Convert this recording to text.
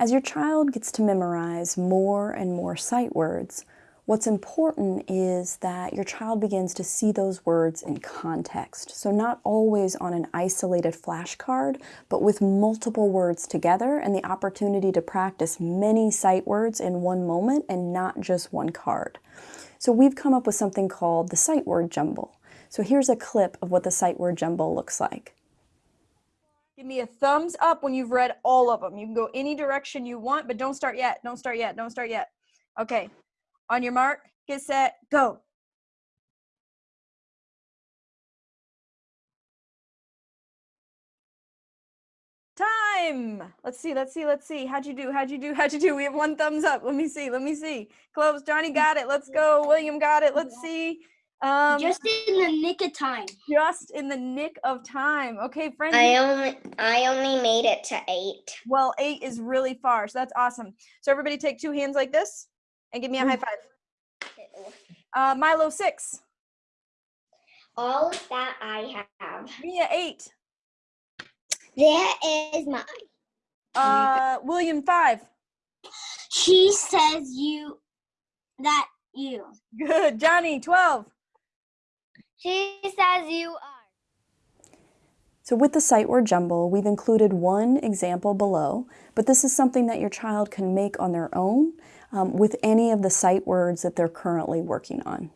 As your child gets to memorize more and more sight words, what's important is that your child begins to see those words in context. So not always on an isolated flashcard, but with multiple words together and the opportunity to practice many sight words in one moment and not just one card. So we've come up with something called the sight word jumble. So here's a clip of what the sight word jumble looks like. Give me a thumbs up when you've read all of them. You can go any direction you want, but don't start yet. Don't start yet. Don't start yet. Okay. On your mark, get set, go. Time. Let's see. Let's see. Let's see. How'd you do? How'd you do? How'd you do? We have one thumbs up. Let me see. Let me see. Close. Johnny got it. Let's go. William got it. Let's see. Um, just in the nick of time. Just in the nick of time. Okay, friends. I only I only made it to eight. Well, eight is really far, so that's awesome. So everybody, take two hands like this and give me a high five. Uh, Milo six. All that I have. Mia eight. There is mine. Uh, William five. She says you that you. Good, Johnny twelve. She says you are. So with the sight word jumble, we've included one example below, but this is something that your child can make on their own um, with any of the sight words that they're currently working on.